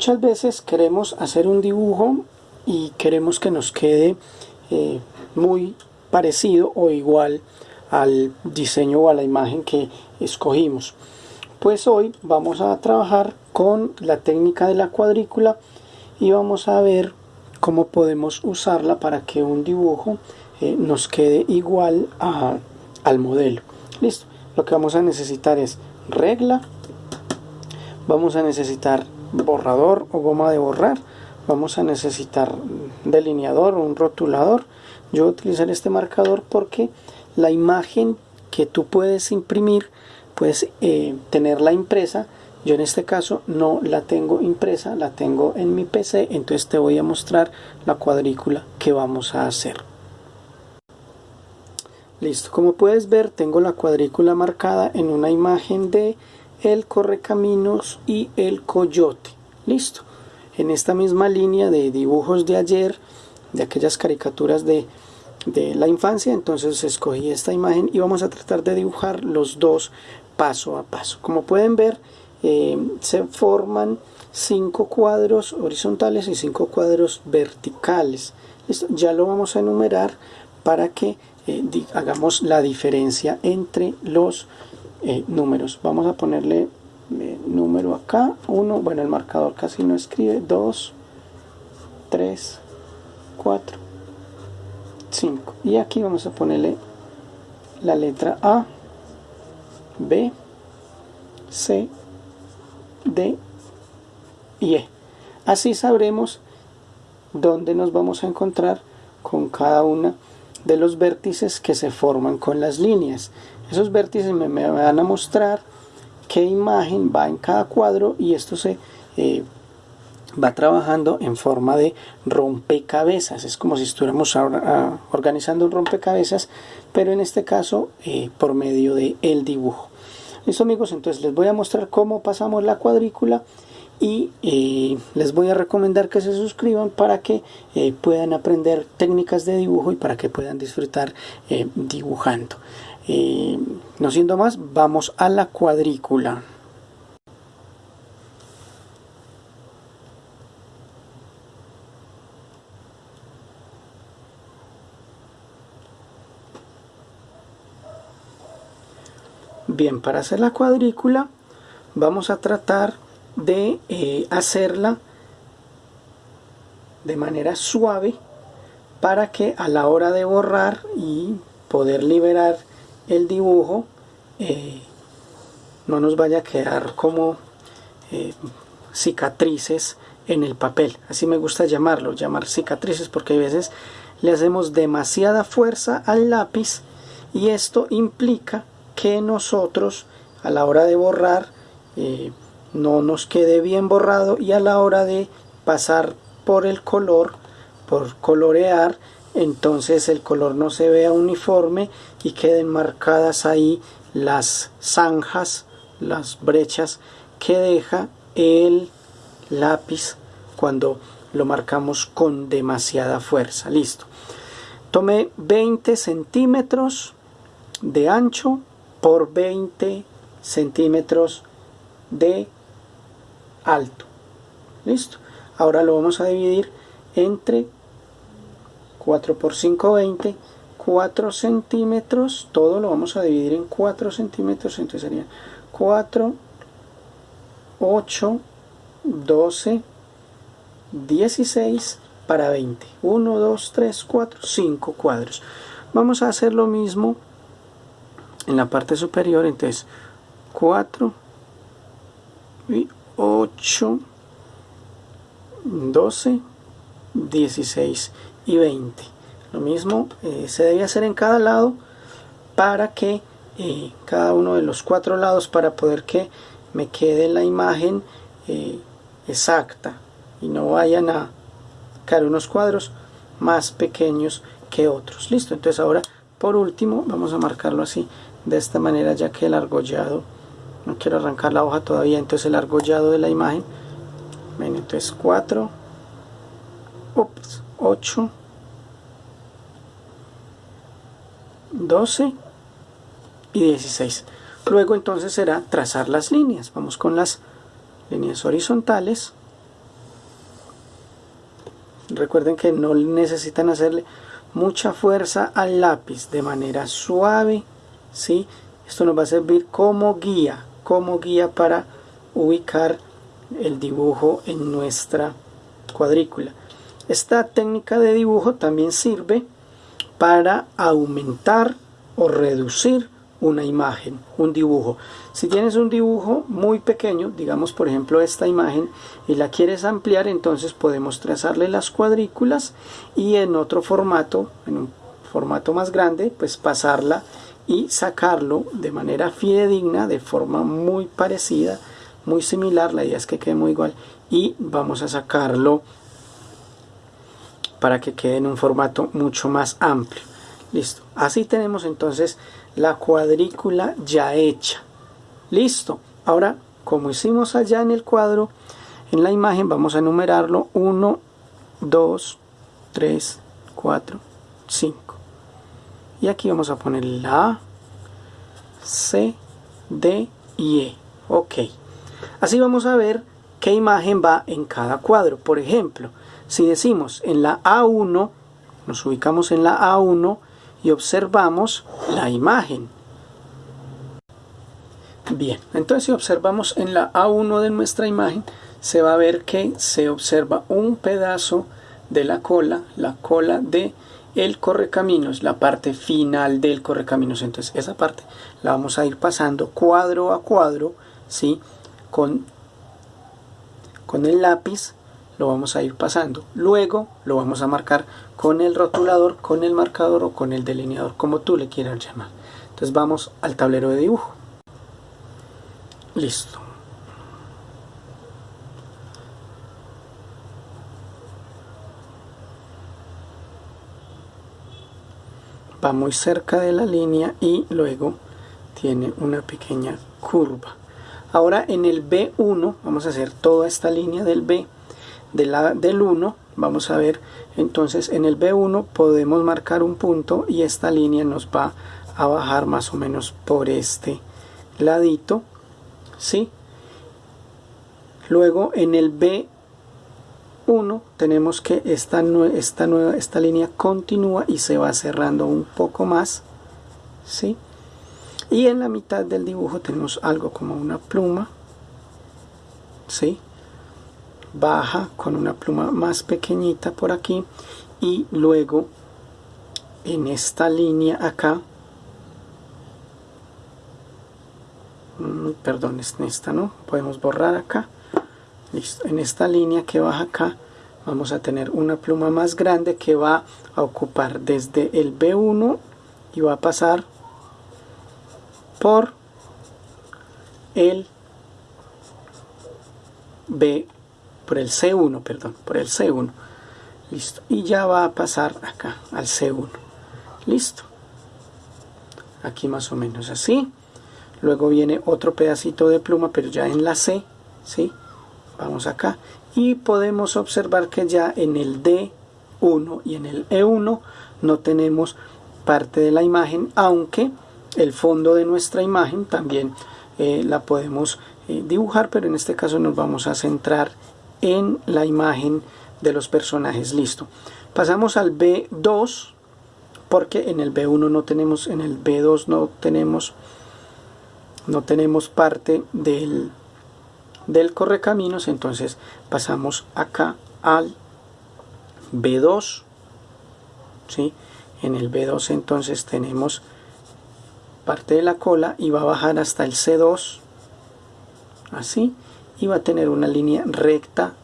muchas veces queremos hacer un dibujo y queremos que nos quede eh, muy parecido o igual al diseño o a la imagen que escogimos. Pues hoy vamos a trabajar con la técnica de la cuadrícula y vamos a ver cómo podemos usarla para que un dibujo eh, nos quede igual al modelo. Listo, lo que vamos a necesitar es regla, vamos a necesitar borrador o goma de borrar, vamos a necesitar delineador o un rotulador. Yo voy a utilizar este marcador porque la imagen que tú puedes imprimir, puedes eh, tenerla impresa. Yo en este caso no la tengo impresa, la tengo en mi PC, entonces te voy a mostrar la cuadrícula que vamos a hacer. Listo, como puedes ver tengo la cuadrícula marcada en una imagen de el correcaminos y el coyote. Listo, en esta misma línea de dibujos de ayer, de aquellas caricaturas de, la infancia, entonces escogí esta imagen y vamos a tratar de dibujar los dos paso a paso. Como pueden ver, eh, se forman cinco cuadros horizontales y cinco cuadros verticales. Listo, ya lo vamos a enumerar para que eh, hagamos la diferencia entre los eh, números. Vamos a ponerle eh, número acá, 1, bueno el marcador casi no escribe, 2, 3, 4, 5. Y aquí vamos a ponerle la letra A, B, C, D y E. Así sabremos dónde nos vamos a encontrar con cada una de los vértices que se forman con las líneas. Esos vértices me, van a mostrar qué imagen va en cada cuadro y esto se eh, va trabajando en forma de rompecabezas. Es como si estuviéramos ahora organizando un rompecabezas, pero en este caso eh, por medio de el dibujo. Listo amigos, entonces les voy a mostrar cómo pasamos la cuadrícula y eh, les voy a recomendar que se suscriban para que eh, puedan aprender técnicas de dibujo y para que puedan disfrutar eh, dibujando. no siendo más, vamos a la cuadrícula. Bien, para hacer la cuadrícula vamos a tratar de eh, hacerla de manera suave para que a la hora de borrar y poder liberar el dibujo eh, no nos vaya a quedar como eh, cicatrices en el papel. Así me gusta llamarlo llamar cicatrices porque a veces le hacemos demasiada fuerza al lápiz y esto implica que nosotros a la hora de borrar no nos quede bien borrado y a la hora de pasar por el color, por colorear, entonces el color no se vea uniforme y queden marcadas ahí las zanjas, las brechas que deja el lápiz cuando lo marcamos con demasiada fuerza. Listo. Tomé 20 centímetros de ancho por 20 centímetros de alto. Listo. Ahora lo vamos a dividir entre 4 por 5, 20, 4 centímetros, todo lo vamos a dividir en 4 centímetros, entonces sería 4, 8, 12, 16 para 20. 1, 2, 3, 4, 5 cuadros. Vamos a hacer lo mismo en la parte superior, entonces 4 y 8, 12, 16 y 20. Lo mismo eh, se debe hacer en cada lado para que eh, cada uno de los cuatro lados para poder que me quede la imagen eh, exacta y no vayan a caer unos cuadros más pequeños que otros. Listo, entonces ahora por último vamos a marcarlo así de esta manera ya que el argollado no quiero arrancar la hoja todavía entonces el argollado de la imagen. Ven entonces 4 8 12 y 16 luego entonces será trazar las líneas. Vamos con las líneas horizontales. Recuerden que no necesitan hacerle mucha fuerza al lápiz de manera suave ¿sí? esto nos va a servir como guía como guía para ubicar el dibujo en nuestra cuadrícula esta técnica de dibujo también sirve para aumentar o reducir una imagen, un dibujo. Si tienes un dibujo muy pequeño, digamos por ejemplo esta imagen, y la quieres ampliar, entonces podemos trazarle las cuadrículas y en otro formato, en un formato más grande, pues pasarla y sacarlo de manera fidedigna, de forma muy parecida, muy similar, la idea es que quede muy igual, y vamos a sacarlo para que quede en un formato mucho más amplio. Listo. Así tenemos entonces la cuadrícula ya hecha. Listo. Ahora, como hicimos allá en el cuadro, en la imagen vamos a enumerarlo 1, 2, 3, 4, 5. Y aquí vamos a poner la A, C, D y E. Ok. Así vamos a ver qué imagen va en cada cuadro. Por ejemplo, si decimos en la A1, nos ubicamos en la A1 y observamos la imagen. Bien, entonces si observamos en la A1 de nuestra imagen, se va a ver que se observa un pedazo de la cola, la cola de el correcaminos, la parte final del correcaminos. Entonces esa parte la vamos a ir pasando cuadro a cuadro, ¿sí? Con, con el lápiz lo vamos a ir pasando. Luego lo vamos a marcar con el rotulador, con el marcador o con el delineador, como tú le quieras llamar. Entonces vamos al tablero de dibujo. Listo. Va muy cerca de la línea y luego tiene una pequeña curva. Ahora en el B1 vamos a hacer toda esta línea del B del 1 vamos a ver entonces en el B1 podemos marcar un punto y esta línea nos va a bajar más o menos por este ladito ¿sí? luego en el B1 tenemos que esta, esta, nueva, esta línea continúa y se va cerrando un poco más ¿sí? y en la mitad del dibujo tenemos algo como una pluma ¿sí? baja con una pluma más pequeñita por aquí y luego en esta línea acá mm, perdón en esta no podemos borrar acá listo en esta línea que baja acá vamos a tener una pluma más grande que va a ocupar desde el B1 y va a pasar por el B por el C1, perdón, por el C1. Listo. Y ya va a pasar acá al C1. Listo. Aquí más o menos así. Luego viene otro pedacito de pluma, pero ya en la C, ¿sí? Vamos acá. Y podemos observar que ya en el D1 y en el E1 no tenemos parte de la imagen, aunque el fondo de nuestra imagen también eh, la podemos eh, dibujar, pero en este caso nos vamos a centrar en la imagen de los personajes. Listo. Pasamos al B2 porque en el B1 no tenemos, en el B2 no tenemos, no tenemos parte del, del correcaminos. Entonces pasamos acá al B2. ¿sí? En el B2 entonces tenemos parte de la cola y va a bajar hasta el C2 así y va a tener una línea recta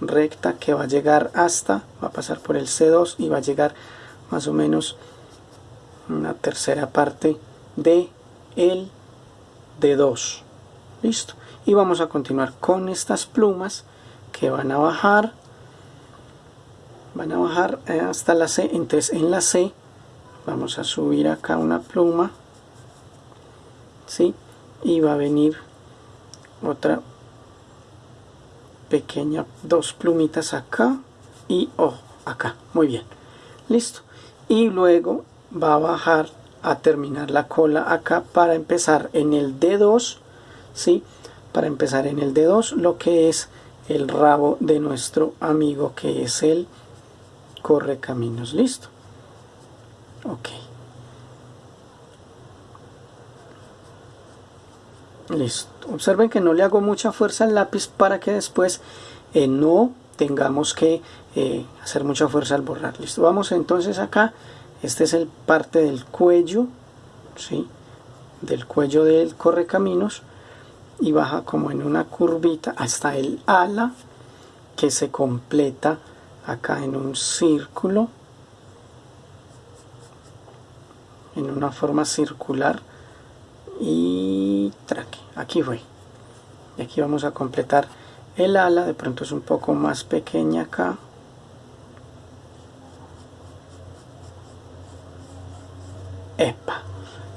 recta que va a llegar hasta va a pasar por el C2 y va a llegar más o menos una tercera parte de el D2 listo y vamos a continuar con estas plumas que van a bajar van a bajar eh, hasta la C entonces en la C vamos a subir acá una pluma ¿sí? y va a venir otra pequeña dos plumitas acá y oh, acá muy bien listo y luego va a bajar a terminar la cola acá para empezar en el D2 ¿sí? Para empezar en el D2 lo que es el rabo de nuestro amigo que es el corre caminos listo. Ok. Listo. Observen que no le hago mucha fuerza al lápiz para que después eh, no tengamos que eh, hacer mucha fuerza al borrar. Listo. Vamos entonces acá. Este es el parte del cuello ¿sí? del cuello del correcaminos y baja como en una curvita hasta el ala que se completa acá en un círculo en una forma circular y traque aquí fue. Y aquí vamos a completar el ala de pronto es un poco más pequeña acá. Epa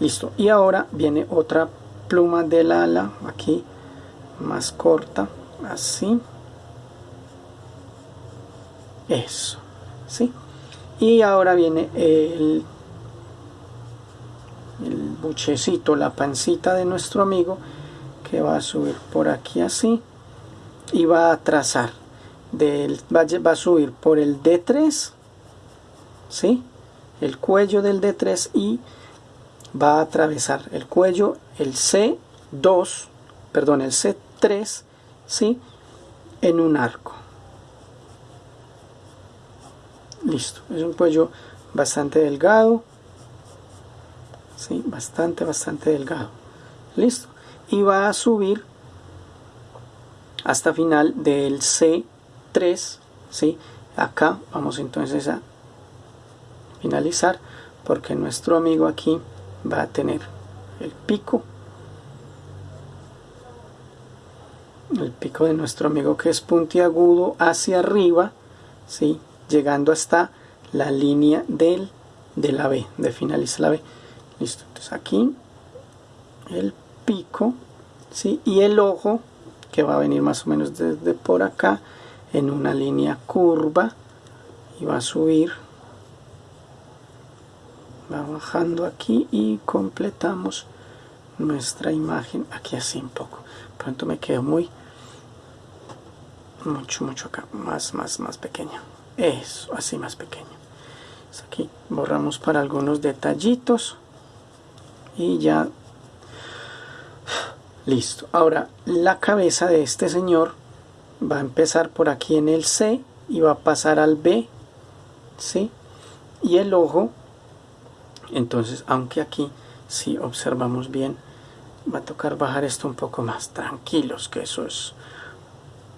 listo. Y ahora viene otra pluma del ala aquí más corta así eso ¿sí? y ahora viene el, el buchecito la pancita de nuestro amigo que va a subir por aquí así y va a trazar del, va, va a subir por el D3 ¿sí? el cuello del D3 y va a atravesar el cuello el C2 perdón el C3 ¿sí? en un arco listo es un cuello bastante delgado ¿sí? bastante bastante delgado listo y va a subir hasta final del C3 ¿sí? acá vamos entonces a finalizar porque nuestro amigo aquí va a tener el pico el pico de nuestro amigo que es puntiagudo hacia arriba ¿sí? llegando hasta la línea del, de la B de finalizar la B listo entonces aquí el pico ¿sí? y el ojo que va a venir más o menos desde por acá en una línea curva y va a subir va bajando aquí y completamos nuestra imagen aquí así un poco. Pronto me quedo muy mucho mucho acá más más más pequeño. Eso así más pequeño. Aquí borramos para algunos detallitos y ya. Listo. Ahora la cabeza de este señor va a empezar por aquí en el C y va a pasar al B ¿sí? y el ojo entonces aunque aquí si observamos bien va a tocar bajar esto un poco más. Tranquilos que eso es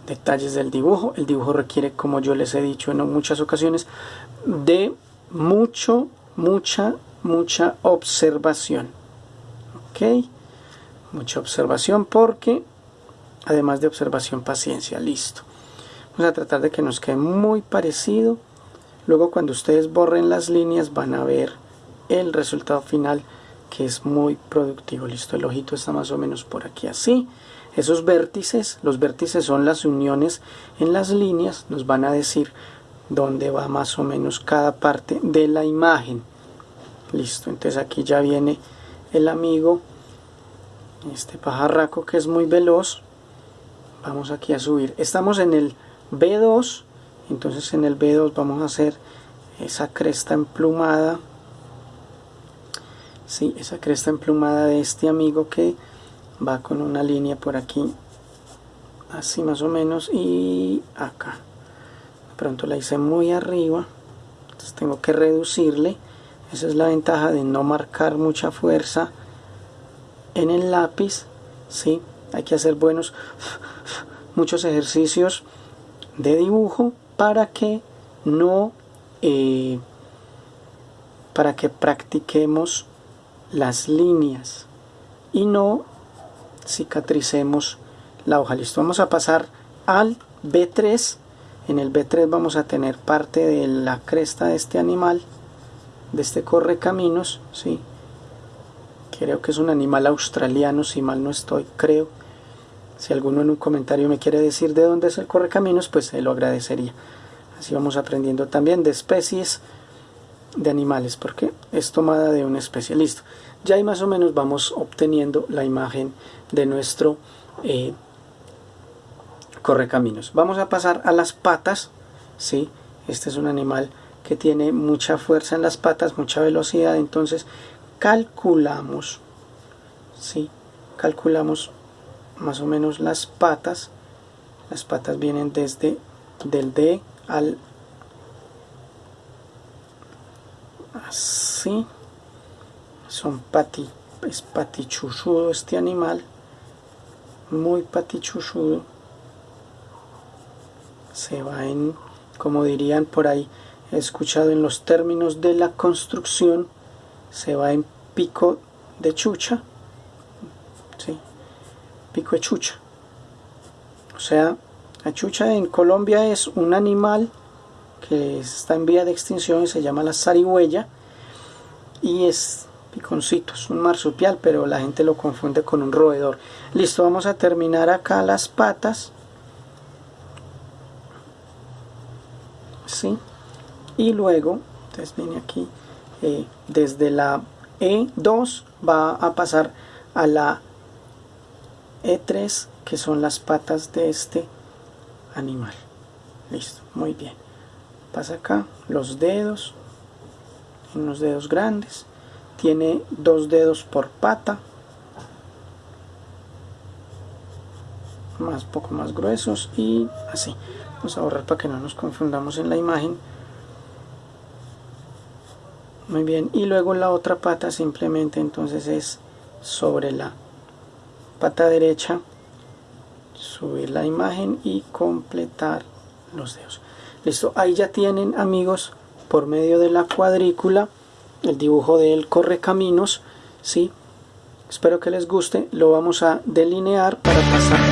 detalles del dibujo. El dibujo requiere como yo les he dicho en muchas ocasiones de mucho mucha mucha observación. Ok. Mucha observación porque además de observación paciencia. Listo. Vamos a tratar de que nos quede muy parecido. Luego cuando ustedes borren las líneas van a ver el resultado final que es muy productivo. Listo el ojito está más o menos por aquí así. Esos vértices los vértices son las uniones en las líneas nos van a decir dónde va más o menos cada parte de la imagen. Listo entonces aquí ya viene el amigo este pajarraco que es muy veloz. Vamos aquí a subir. Estamos en el B2 entonces en el B2 vamos a hacer esa cresta emplumada sí, esa cresta emplumada de este amigo que va con una línea por aquí así más o menos y acá. De pronto la hice muy arriba entonces tengo que reducirle. Esa es la ventaja de no marcar mucha fuerza en el lápiz sí hay que hacer buenos muchos ejercicios de dibujo para que no eh, para que practiquemos las líneas y no cicatricemos la hoja. Listo, vamos a pasar al B3. En el B3 vamos a tener parte de la cresta de este animal, de este correcaminos, ¿sí? Creo que es un animal australiano, si mal no estoy, creo. Si alguno en un comentario me quiere decir de dónde es el correcaminos, pues se lo agradecería. Así vamos aprendiendo también de especies de animales porque es tomada de un especialista ya ahí más o menos vamos obteniendo la imagen de nuestro eh, correcaminos vamos a pasar a las patas ¿sí? este es un animal que tiene mucha fuerza en las patas, mucha velocidad, entonces calculamos, ¿sí? calculamos más o menos las patas, las patas vienen desde del D al así, son pati, es patichuchudo este animal, muy patichuchudo, se va en, como dirían por ahí, he escuchado en los términos de la construcción, se va en pico de chucha, ¿sí? pico de chucha. O sea, la chucha en Colombia es un animal que está en vía de extinción y se llama la zarigüeya y es piconcito, es un marsupial, pero la gente lo confunde con un roedor. Listo, vamos a terminar acá las patas. ¿Sí? Y luego, entonces viene aquí, eh, desde la E2 va a pasar a la E3, que son las patas de este animal. Listo, muy bien. Pasa acá los dedos, unos dedos grandes. Tiene dos dedos por pata. Más poco más gruesos y así. Vamos a borrar para que no nos confundamos en la imagen. Muy bien, y luego la otra pata simplemente entonces es sobre la pata derecha, subir la imagen y completar los dedos. Listo, ahí ya tienen amigos por medio de la cuadrícula el dibujo del correcaminos, ¿sí? Espero que les guste, lo vamos a delinear para pasar